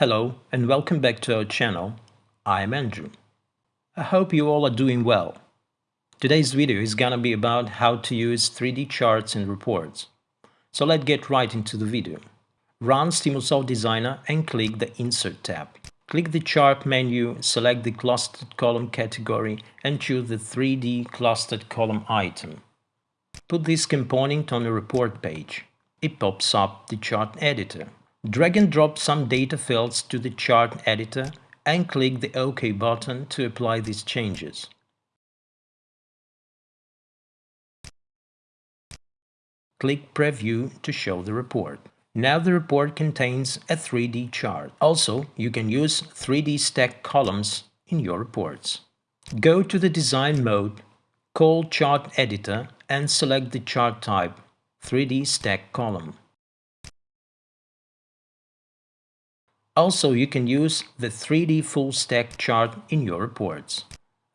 Hello and welcome back to our channel. I am Andrew. I hope you all are doing well. Today's video is gonna be about how to use 3D charts and reports. So let's get right into the video. Run Stimulsoft Designer and click the Insert tab. Click the Chart menu, select the Clustered Column category and choose the 3D Clustered Column item. Put this component on the report page. It pops up the chart editor. Drag and drop some data fields to the chart editor and click the OK button to apply these changes. Click Preview to show the report. Now the report contains a 3D chart. Also, you can use 3D stacked columns in your reports. Go to the Design mode, call Chart Editor and select the chart type 3D Stack Column. Also, you can use the 3D full stack chart in your reports.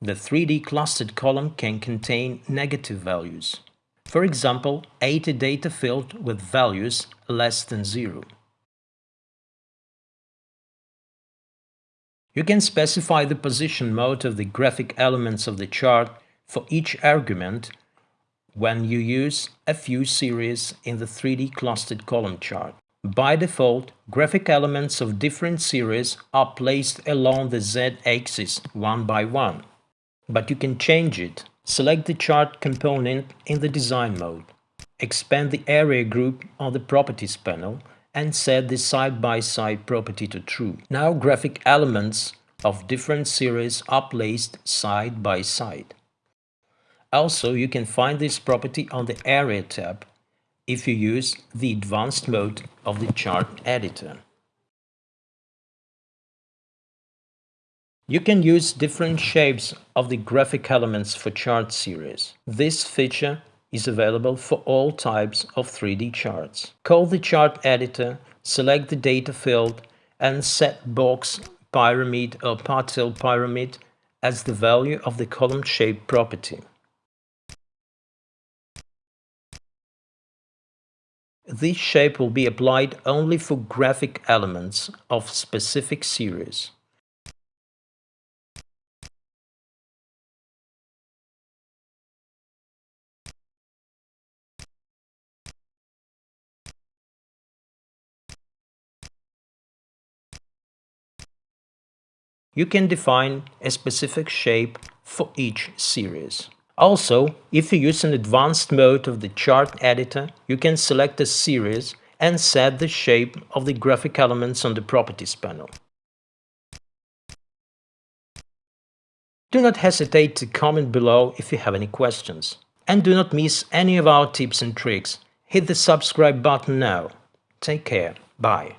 The 3D clustered column can contain negative values. For example, 80 data filled with values less than 0. You can specify the position mode of the graphic elements of the chart for each argument when you use a few series in the 3D clustered column chart. By default, graphic elements of different series are placed along the z-axis one by one. But you can change it. Select the chart component in the design mode. Expand the area group on the properties panel and set the side-by-side -side property to true. Now graphic elements of different series are placed side by side. Also, you can find this property on the Area tab if you use the advanced mode of the chart editor. You can use different shapes of the graphic elements for chart series. This feature is available for all types of 3D charts. Call the chart editor, select the data field and set box pyramid or partial pyramid as the value of the column shape property. This shape will be applied only for graphic elements of specific series. You can define a specific shape for each series. Also, if you use an advanced mode of the chart editor, you can select a series and set the shape of the graphic elements on the Properties panel. Do not hesitate to comment below if you have any questions. And do not miss any of our tips and tricks. Hit the subscribe button now. Take care. Bye.